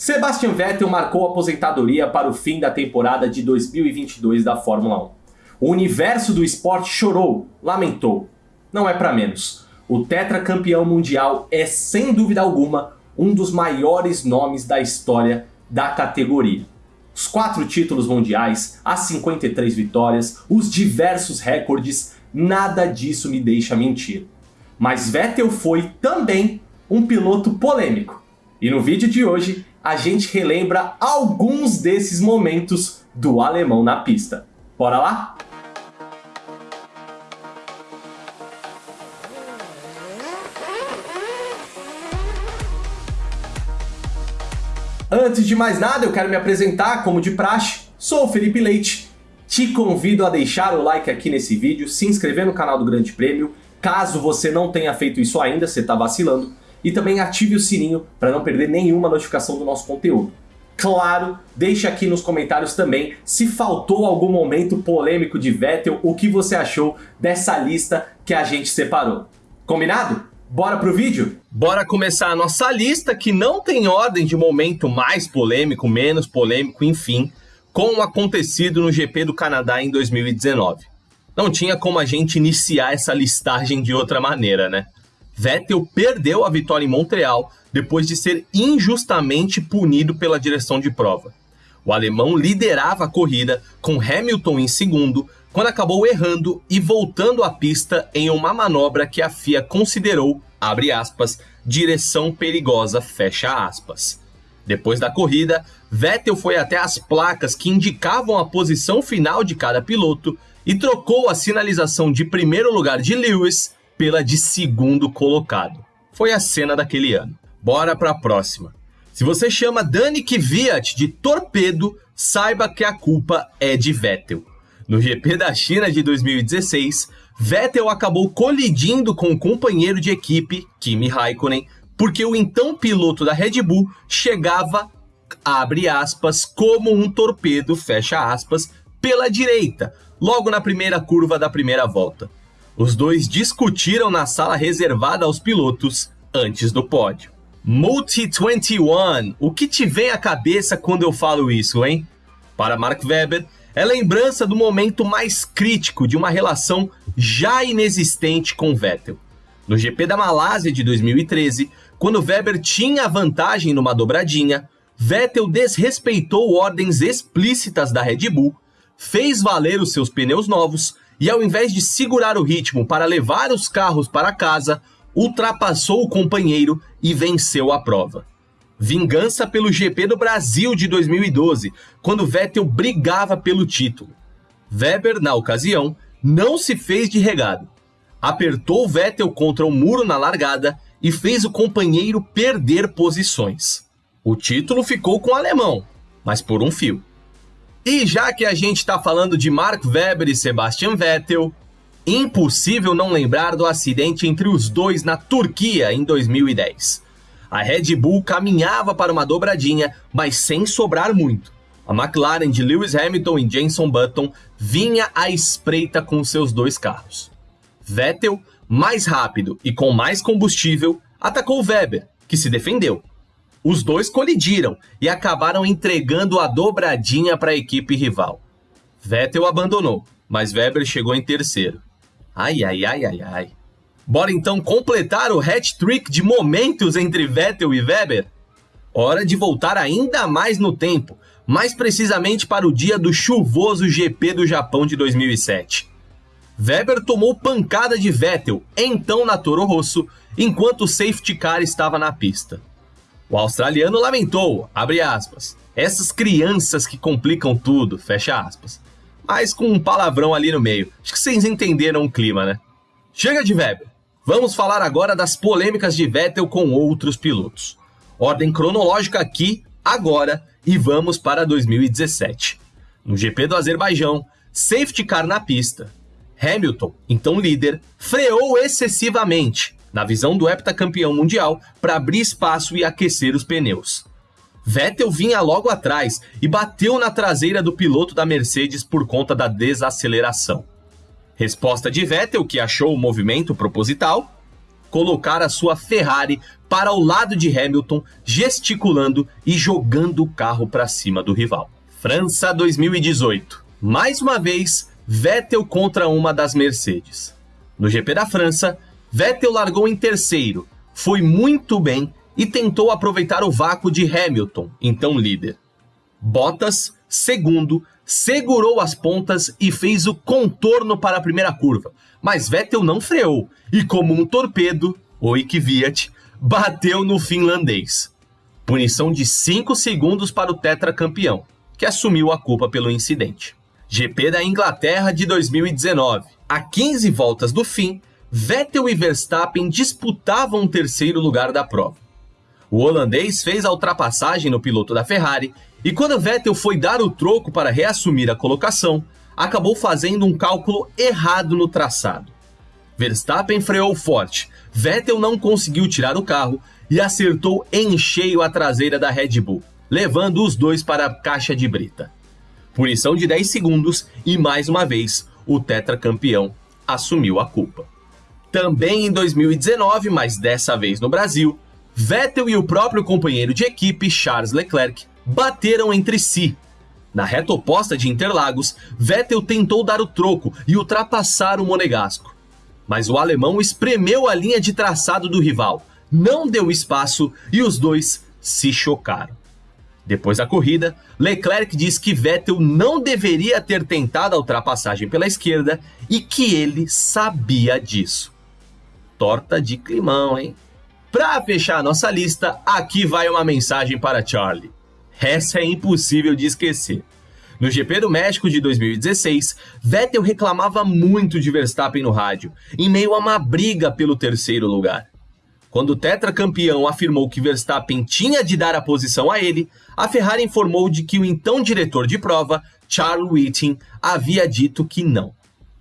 Sebastian Vettel marcou aposentadoria para o fim da temporada de 2022 da Fórmula 1. O universo do esporte chorou, lamentou. Não é para menos. O tetracampeão mundial é, sem dúvida alguma, um dos maiores nomes da história da categoria. Os quatro títulos mundiais, as 53 vitórias, os diversos recordes, nada disso me deixa mentir. Mas Vettel foi também um piloto polêmico. E no vídeo de hoje a gente relembra alguns desses momentos do alemão na pista. Bora lá? Antes de mais nada, eu quero me apresentar como de praxe. Sou o Felipe Leite. Te convido a deixar o like aqui nesse vídeo, se inscrever no canal do Grande Prêmio. Caso você não tenha feito isso ainda, você está vacilando. E também ative o sininho para não perder nenhuma notificação do nosso conteúdo. Claro, deixe aqui nos comentários também se faltou algum momento polêmico de Vettel, o que você achou dessa lista que a gente separou. Combinado? Bora pro vídeo? Bora começar a nossa lista que não tem ordem de momento mais polêmico, menos polêmico, enfim, com o acontecido no GP do Canadá em 2019. Não tinha como a gente iniciar essa listagem de outra maneira, né? Vettel perdeu a vitória em Montreal depois de ser injustamente punido pela direção de prova. O alemão liderava a corrida com Hamilton em segundo, quando acabou errando e voltando à pista em uma manobra que a FIA considerou, aspas, direção perigosa. Depois da corrida, Vettel foi até as placas que indicavam a posição final de cada piloto e trocou a sinalização de primeiro lugar de Lewis pela de segundo colocado. Foi a cena daquele ano. Bora para a próxima. Se você chama Dani Kvyat de torpedo, saiba que a culpa é de Vettel. No GP da China de 2016, Vettel acabou colidindo com o companheiro de equipe, Kimi Raikkonen, porque o então piloto da Red Bull chegava, abre aspas, como um torpedo, fecha aspas, pela direita, logo na primeira curva da primeira volta. Os dois discutiram na sala reservada aos pilotos antes do pódio. Multi 21, o que te vem à cabeça quando eu falo isso, hein? Para Mark Webber, é lembrança do momento mais crítico de uma relação já inexistente com Vettel. No GP da Malásia de 2013, quando Weber tinha vantagem numa dobradinha, Vettel desrespeitou ordens explícitas da Red Bull, fez valer os seus pneus novos e, ao invés de segurar o ritmo para levar os carros para casa, ultrapassou o companheiro e venceu a prova. Vingança pelo GP do Brasil de 2012, quando Vettel brigava pelo título. Weber, na ocasião, não se fez de regado. Apertou Vettel contra o muro na largada e fez o companheiro perder posições. O título ficou com o alemão, mas por um fio. E já que a gente está falando de Mark Webber e Sebastian Vettel, impossível não lembrar do acidente entre os dois na Turquia em 2010. A Red Bull caminhava para uma dobradinha, mas sem sobrar muito. A McLaren de Lewis Hamilton e Jenson Button vinha à espreita com seus dois carros. Vettel, mais rápido e com mais combustível, atacou Weber, que se defendeu. Os dois colidiram e acabaram entregando a dobradinha para a equipe rival. Vettel abandonou, mas Weber chegou em terceiro. Ai, ai, ai, ai, ai. Bora então completar o hat-trick de momentos entre Vettel e Weber? Hora de voltar ainda mais no tempo, mais precisamente para o dia do chuvoso GP do Japão de 2007. Weber tomou pancada de Vettel, então na Toro Rosso, enquanto o safety car estava na pista. O australiano lamentou, abre aspas, essas crianças que complicam tudo, fecha aspas. Mas com um palavrão ali no meio. Acho que vocês entenderam o clima, né? Chega de Weber. Vamos falar agora das polêmicas de Vettel com outros pilotos. Ordem cronológica aqui, agora, e vamos para 2017. No GP do Azerbaijão, safety car na pista. Hamilton, então líder, freou excessivamente, na visão do heptacampeão mundial, para abrir espaço e aquecer os pneus. Vettel vinha logo atrás e bateu na traseira do piloto da Mercedes por conta da desaceleração. Resposta de Vettel, que achou o movimento proposital. colocar a sua Ferrari para o lado de Hamilton, gesticulando e jogando o carro para cima do rival. França 2018. Mais uma vez, Vettel contra uma das Mercedes. No GP da França, Vettel largou em terceiro, foi muito bem e tentou aproveitar o vácuo de Hamilton, então líder. Bottas, segundo, segurou as pontas e fez o contorno para a primeira curva, mas Vettel não freou e, como um torpedo, o Kvyat, bateu no finlandês. Punição de 5 segundos para o tetracampeão, que assumiu a culpa pelo incidente. GP da Inglaterra de 2019. A 15 voltas do fim, Vettel e Verstappen disputavam o terceiro lugar da prova. O holandês fez a ultrapassagem no piloto da Ferrari e quando Vettel foi dar o troco para reassumir a colocação, acabou fazendo um cálculo errado no traçado. Verstappen freou forte, Vettel não conseguiu tirar o carro e acertou em cheio a traseira da Red Bull, levando os dois para a caixa de brita. Punição de 10 segundos e mais uma vez o tetracampeão assumiu a culpa. Também em 2019, mas dessa vez no Brasil, Vettel e o próprio companheiro de equipe, Charles Leclerc, bateram entre si. Na reta oposta de Interlagos, Vettel tentou dar o troco e ultrapassar o monegasco. Mas o alemão espremeu a linha de traçado do rival, não deu espaço e os dois se chocaram. Depois da corrida, Leclerc diz que Vettel não deveria ter tentado a ultrapassagem pela esquerda e que ele sabia disso. Torta de climão, hein? Para fechar a nossa lista, aqui vai uma mensagem para Charlie. Essa é impossível de esquecer. No GP do México de 2016, Vettel reclamava muito de Verstappen no rádio, em meio a uma briga pelo terceiro lugar. Quando o tetracampeão afirmou que Verstappen tinha de dar a posição a ele, a Ferrari informou de que o então diretor de prova, Charles Whiting, havia dito que não.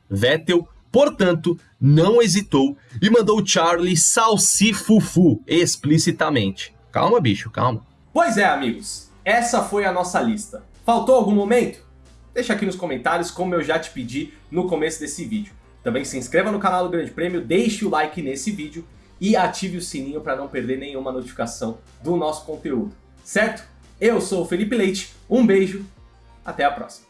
Vettel Portanto, não hesitou e mandou Charlie salsifufu explicitamente. Calma, bicho, calma. Pois é, amigos, essa foi a nossa lista. Faltou algum momento? Deixa aqui nos comentários, como eu já te pedi no começo desse vídeo. Também se inscreva no canal do Grande Prêmio, deixe o like nesse vídeo e ative o sininho para não perder nenhuma notificação do nosso conteúdo, certo? Eu sou o Felipe Leite, um beijo, até a próxima.